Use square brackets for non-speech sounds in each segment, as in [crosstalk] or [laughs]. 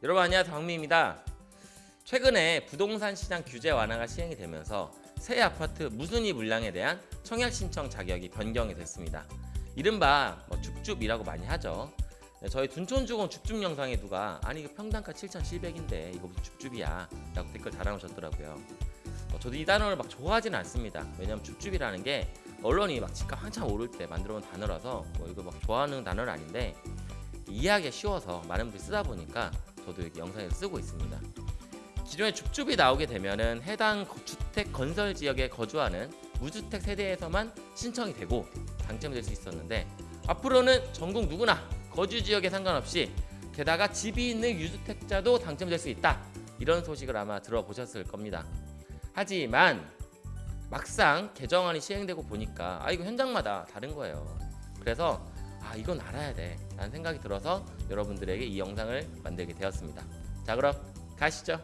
여러분 안녕하세요 박미입니다. 최근에 부동산 시장 규제 완화가 시행이 되면서 새 아파트 무순위 물량에 대한 청약 신청 자격이 변경이 됐습니다. 이른바 뭐 줍줍이라고 많이 하죠. 네, 저희 둔촌주공 줍줍 영상에 누가 아니 이거 평당가 7,700인데 이거 무슨 줍줍이야 라고 댓글 달아오셨더라고요. 어, 저도 이 단어를 막 좋아하지는 않습니다. 왜냐면 줍줍이라는 게 언론이 막 집값 한참 오를 때 만들어온 단어라서 뭐 이거 막 좋아하는 단어는 아닌데 이해하기 쉬워서 많은 분들이 쓰다 보니까 저도 이렇게 영상에서 쓰고 있습니다. 기존에 줍줍이 나오게 되면은 해당 거- 주택 건설 지역에 거주하는 무주택 세대에서만 신청이 되고 당첨될 수 있었는데 앞으로는 전국 누구나 거주 지역에 상관없이 게다가 집이 있는 유주택자도 당첨될 수 있다 이런 소식을 아마 들어보셨을 겁니다. 하지만 막상 개정안이 시행되고 보니까 아 이거 현장마다 다른 거예요. 그래서 아 이건 알아야 돼 라는 생각이 들어서 여러분들에게 이 영상을 만들게 되었습니다. 자 그럼 가시죠.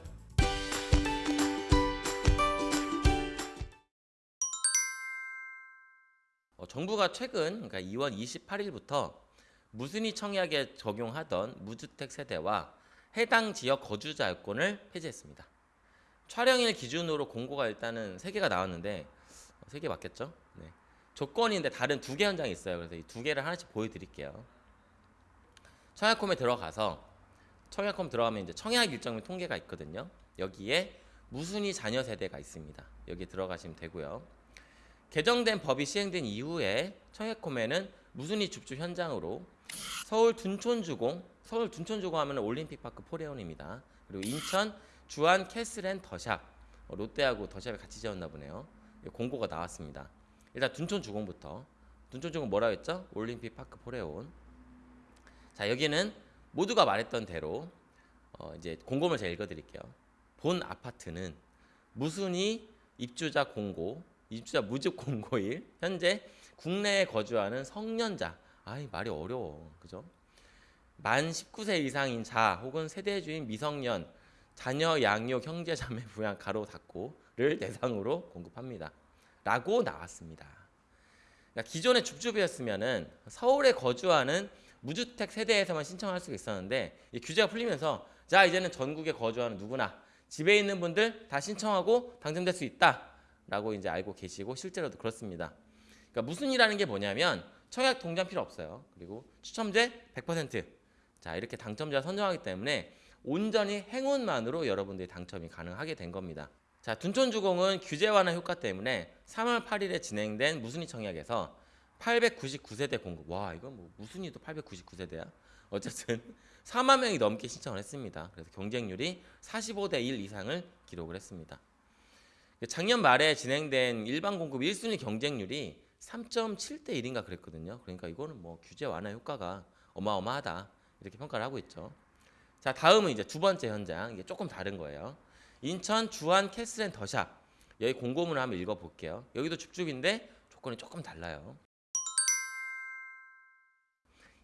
어, 정부가 최근 그러니까 2월 28일부터 무순위 청약에 적용하던 무주택 세대와 해당 지역 거주자 여건을 폐지했습니다. 촬영일 기준으로 공고가 일단은 세 개가 나왔는데 어, 세개 맞겠죠? 네. 조건인데 다른 두 개 현장이 있어요. 그래서 이 두 개를 하나씩 보여드릴게요. 청약홈에 들어가서 청약홈 들어가면 이제 청약 일정 및 통계가 있거든요. 여기에 무순위 자녀 세대가 있습니다. 여기 들어가시면 되고요. 개정된 법이 시행된 이후에 청약홈에는 무순위 줍줍 현장으로 서울 둔촌주공, 서울 둔촌주공 하면 올림픽파크 포레온입니다. 그리고 인천 주안 캐슬앤 더샵, 어, 롯데하고 더샵이 같이 지었나 보네요. 이 공고가 나왔습니다. 일단 둔촌주공부터 둔촌주공 뭐라 했죠? 올림픽파크 포레온. 자 여기는 모두가 말했던 대로 어, 이제 공고를 제가 읽어드릴게요. 본 아파트는 무순위 입주자 공고, 입주자 무집 공고일 현재 국내에 거주하는 성년자, 아이 말이 어려워, 그죠? 만 19세 이상인 자 혹은 세대주인 미성년, 자녀 양육 형제 자매 부양 가로 닫고를 대상으로 공급합니다. 라고 나왔습니다. 그러니까 기존의 줍줍이었으면은 서울에 거주하는 무주택 세대에서만 신청할 수 있었는데 이 규제가 풀리면서 자 이제는 전국에 거주하는 누구나 집에 있는 분들 다 신청하고 당첨될 수 있다라고 이제 알고 계시고 실제로도 그렇습니다. 그러니까 무슨 일하는 게 뭐냐면 청약 동전 필요 없어요. 그리고 추첨제 100%자 이렇게 당첨자 선정하기 때문에 온전히 행운만으로 여러분들이 당첨이 가능하게 된 겁니다. 자 둔촌주공은 규제 완화 효과 때문에 3월 8일에 진행된 무순위 청약에서 899세대 공급. 와 이건 뭐 무순위도 899세대야. 어쨌든 [laughs] 4만 명이 넘게 신청을 했습니다. 그래서 경쟁률이 45대 1 이상을 기록을 했습니다. 작년 말에 진행된 일반 공급 1순위 경쟁률이 3.7대 1인가 그랬거든요. 그러니까 이거는 뭐 규제 완화 효과가 어마어마하다 이렇게 평가를 하고 있죠. 자 다음은 이제 두 번째 현장 이게 조금 다른 거예요. 인천 주안 캐슬앤 더샵 여기 공고문을 한번 읽어 볼게요. 여기도 줍줍인데 조건이 조금 달라요.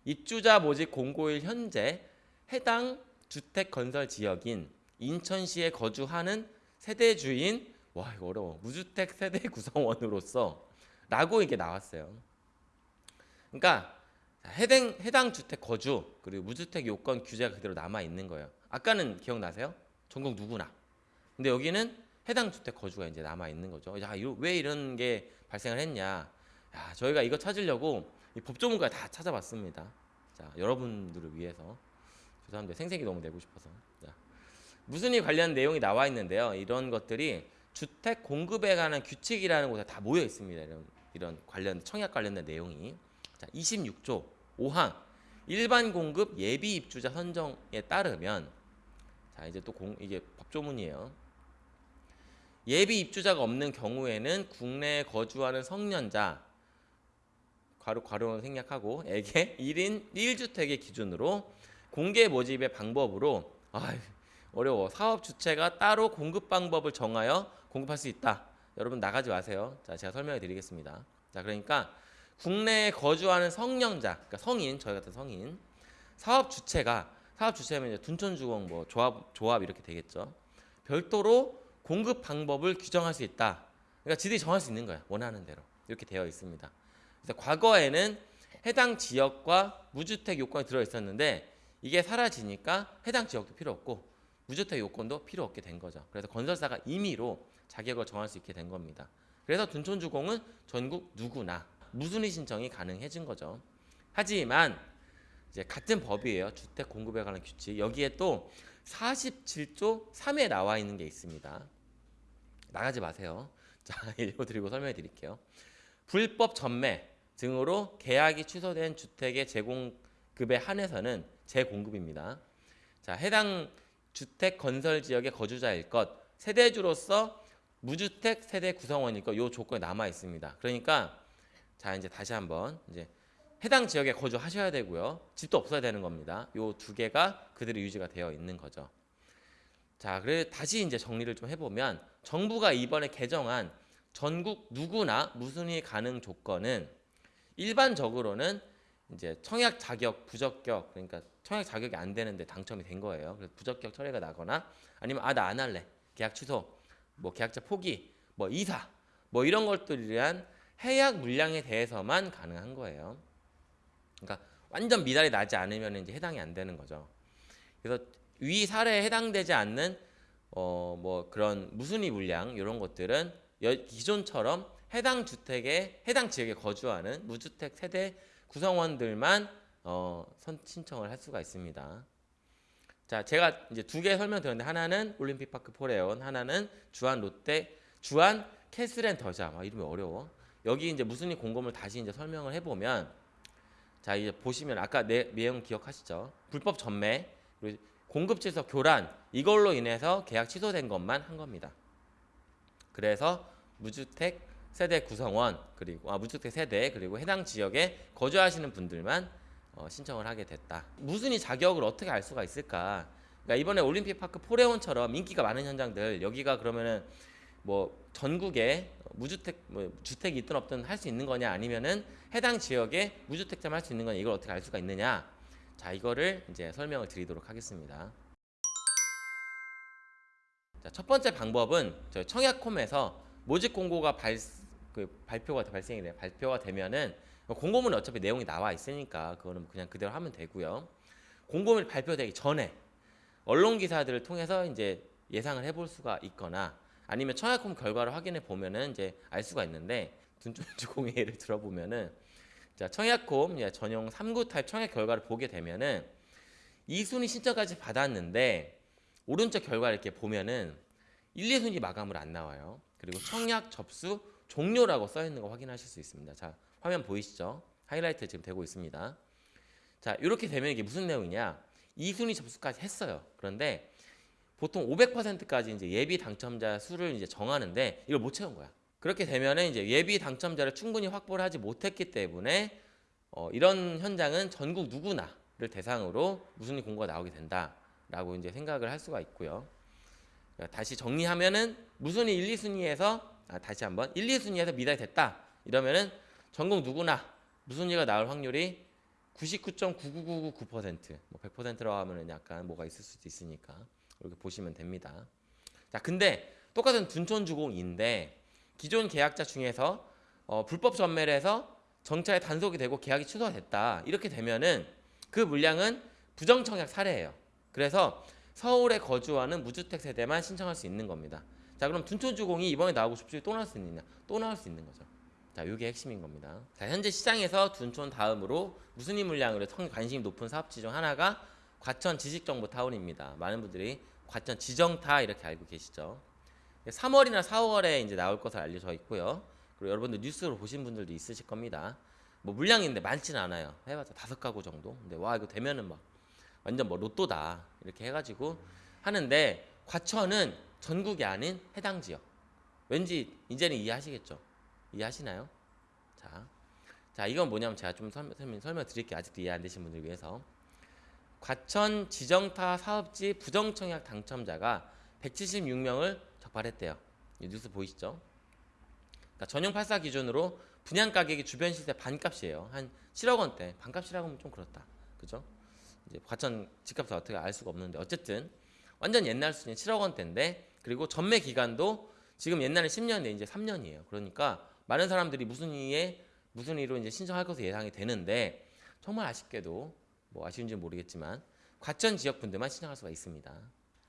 입주자 모집 공고일 현재 해당 주택 건설 지역인 인천시에 거주하는 세대 주인 와 이거 어려워 무주택 세대 [laughs] 구성원으로서 라고 이게 나왔어요. 그러니까 해당 해당 주택 거주 그리고 무주택 요건 규제가 그대로 남아 있는 거예요. 아까는 기억나세요? 전국 누구나. 근데 여기는 해당 주택 거주가 이제 남아 있는 거죠. 야, 왜 이런 게 발생을 했냐? 야, 저희가 이거 찾으려고 이 법조문까지 다 찾아봤습니다. 자, 여러분들을 위해서 죄송한데 생색이 너무 내고 싶어서. 자, 무슨 이 관련 내용이 나와 있는데요. 이런 것들이 주택 공급에 관한 규칙이라는 곳에 다 모여 있습니다. 이런 이런 관련 청약 관련된 내용이. 자, 26조 5항 일반 공급 예비 입주자 선정에 따르면 자, 이제 또 공, 이게 법조문이에요. 예비 입주자가 없는 경우에는 국내에 거주하는 성년자 괄호 괄호는 생략하고 에게 [laughs] 1인 1주택의 기준으로 공개 모집의 방법으로 아 어려워 사업 주체가 따로 공급 방법을 정하여 공급할 수 있다. 여러분 나가지 마세요. 자 제가 설명해 드리겠습니다. 자 그러니까 국내에 거주하는 성년자 그러니까 성인 저희 같은 성인 사업 주체가 사업 주체면 이제 둔촌주공 뭐 조합 조합 이렇게 되겠죠. 별도로 공급 방법을 규정할 수 있다. 그러니까 지들이 정할 수 있는 거야. 원하는 대로 이렇게 되어 있습니다. 그래서 과거에는 해당 지역과 무주택 요건이 들어 있었는데 이게 사라지니까 해당 지역도 필요 없고 무주택 요건도 필요 없게 된 거죠. 그래서 건설사가 임의로 자격을 정할 수 있게 된 겁니다. 그래서 둔촌주공은 전국 누구나 무순위 신청이 가능해진 거죠. 하지만 이제 같은 법이에요. 주택 공급에 관한 규칙. 여기에 또 47조 3에 나와 있는 게 있습니다. 나가지 마세요. [laughs] 자, 읽어드리고 설명해 드릴게요. 불법 전매 등으로 계약이 취소된 주택의 제공급에 한해서는 재공급입니다. 자, 해당 주택 건설 지역의 거주자일 것, 세대주로서 무주택 세대 구성원일 것, 요 조건이 남아 있습니다. 그러니까 자 이제 다시 한번 이제 해당 지역에 거주하셔야 되고요. 집도 없어야 되는 겁니다. 요 두 개가 그대로 유지가 되어 있는 거죠. 자, 그래 다시 이제 정리를 좀 해보면 정부가 이번에 개정한 전국 누구나 무순위 가능 조건은 일반적으로는 이제 청약 자격 부적격 그러니까 청약 자격이 안 되는데 당첨이 된 거예요. 그래서 부적격 처리가 나거나 아니면 아 나 안 할래 계약 취소 뭐 계약자 포기 뭐 이사 뭐 이런 것들에 대한 해약 물량에 대해서만 가능한 거예요. 그러니까 완전 미달이 나지 않으면 이제 해당이 안 되는 거죠. 그래서 위 사례에 해당되지 않는 어 뭐 그런 무순위 물량 이런 것들은 여- 기존처럼 해당 주택에 해당 지역에 거주하는 무주택 세대 구성원들만 어 선, 신청을 할 수가 있습니다. 자, 제가 이제 두 개 설명드렸는데 하나는 올림픽 파크 포레온, 하나는 주안 롯데 주안 캐슬앤 더샵. 아, 이름이 어려워. 여기 이제 무순위 공고를 다시 이제 설명을 해보면 자 이제 보시면 아까 내 내용 기억하시죠? 불법 전매 공급 질서 교란 이걸로 인해서 계약 취소된 것만 한 겁니다. 그래서 무주택 세대 구성원 그리고 아 무주택 세대 그리고 해당 지역에 거주하시는 분들만 어, 신청을 하게 됐다. 무슨 이 자격을 어떻게 알 수가 있을까? 그러니까 이번에 올림픽 파크 포레온처럼 인기가 많은 현장들 여기가 그러면은 뭐 전국에 무주택 뭐 주택이 있든 없든 할 수 있는 거냐 아니면은 해당 지역에 무주택자만 할수 있는 거냐 이걸 어떻게 알 수가 있느냐? 자 이거를 이제 설명을 드리도록 하겠습니다. 자, 첫 번째 방법은 저희 청약홈에서 모집 공고가 발, 그 발표가 발생이 돼 발표가 되면은 공고문에 어차피 내용이 나와 있으니까 그거는 그냥 그대로 하면 되고요. 공고문이 발표되기 전에 언론 기사들을 통해서 이제 예상을 해볼 수가 있거나 아니면 청약홈 결과를 확인해 보면은 이제 알 수가 있는데 둔촌주공의 [laughs] 예를 들어보면은 자 청약홈 전용 3구 타입 청약 결과를 보게 되면은 2순위 신청까지 받았는데 오른쪽 결과 이렇게 보면은 1, 2순위 마감을 안 나와요. 그리고 청약 접수 종료라고 써 있는 거 확인하실 수 있습니다. 자, 화면 보이시죠? 하이라이트 지금 되고 있습니다. 자, 이렇게 되면 이게 무슨 내용이냐? 2순위 접수까지 했어요. 그런데 보통 500%까지 이제 예비 당첨자 수를 이제 정하는데 이걸 못 채운 거야. 그렇게 되면은 이제 예비 당첨자를 충분히 확보를 하지 못했기 때문에 어, 이런 현장은 전국 누구나를 대상으로 무순위 공고가 나오게 된다라고 이제 생각을 할 수가 있고요. 자, 다시 정리하면은 무순위 1, 2순위에서 아, 다시 한번 1, 2순위에서 미달이 됐다 이러면은 전국 누구나 무순위가 나올 확률이 99.99999%, 뭐 100%라고 하면은 약간 뭐가 있을 수도 있으니까 이렇게 보시면 됩니다. 자, 근데 똑같은 둔촌주공인데 기존 계약자 중에서 어, 불법 전매를 해서 정차에 단속이 되고 계약이 취소가 됐다. 이렇게 되면은 그 물량은 부정청약 사례예요. 그래서 서울에 거주하는 무주택 세대만 신청할 수 있는 겁니다. 자, 그럼 둔촌주공이 이번에 나오고 싶지 또 나올 수 있느냐? 또 나올 수 있는 거죠. 자, 이게 핵심인 겁니다. 자, 현재 시장에서 둔촌 다음으로 이 물량으로 성- 관심이 높은 사업지 중 하나가 과천 지식정보타운입니다. 많은 분들이 과천 지정타 이렇게 알고 계시죠. 3월이나 4월에 이제 나올 것을 알려져 있고요. 그리고 여러분들 뉴스로 보신 분들도 있으실 겁니다. 뭐 물량인데 많지는 않아요. 해봤자 다섯 가구 정도. 근데 와 이거 되면은 막 완전 뭐 로또다 이렇게 해가지고 하는데 과천은 전국이 아닌 해당 지역. 왠지 이제는 이해하시겠죠? 이해하시나요? 자, 자 이건 뭐냐면 제가 좀 설명, 설명, 드릴게요. 아직도 이해 안 되신 분들 위해서. 과천 지정타 사업지 부정청약 당첨자가 176명을 적발했대요. 이 뉴스 보이시죠? 그러니까 전용 84 기준으로 분양 가격이 주변 시세 반값이에요. 한 7억 원대. 반값이라고 하면 좀 그렇다. 그죠? 이제 과천 집값을 어떻게 알 수가 없는데 어쨌든 완전 옛날 수준 7억 원대인데 그리고 전매 기간도 지금 옛날에 10년인데 이제 3년이에요. 그러니까 많은 사람들이 무슨 이에 무슨 이로 이제 신청할 것으로 예상이 되는데 정말 아쉽게도 뭐 아쉬운지 는 모르겠지만 과천 지역 분들만 신청할 수가 있습니다.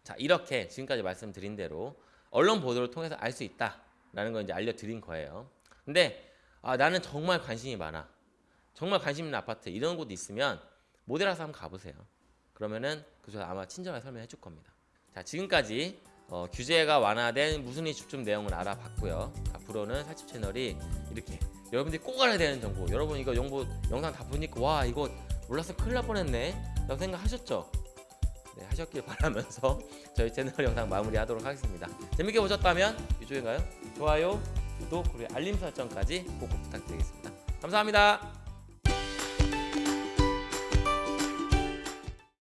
자 이렇게 지금까지 말씀드린 대로 언론 보도를 통해서 알 수 있다라는 걸 이제 알려드린 거예요. 근데 아, 나는 정말 관심이 많아. 정말 관심 있는 아파트 이런 곳 있으면 모델하우스 한번 가보세요. 그러면은 그저 아마 친절하게 설명해 줄 겁니다. 자 지금까지 어, 규제가 완화된 무순위 집중 내용을 알아봤고요. 앞으로는 살집 채널이 이렇게 여러분들이 꼭 알아야 되는 정보 여러분 이거 정보 영상 다 보니까 와 이거 몰라서 큰일 날 뻔했네 라고 생각하셨죠? 네 하셨길 바라면서 [laughs] 저희 채널 영상 마무리하도록 하겠습니다. 재밌게 보셨다면 이쪽인가요? 좋아요, 구독 그리고 알림 설정까지 꼭 부탁드리겠습니다. 감사합니다.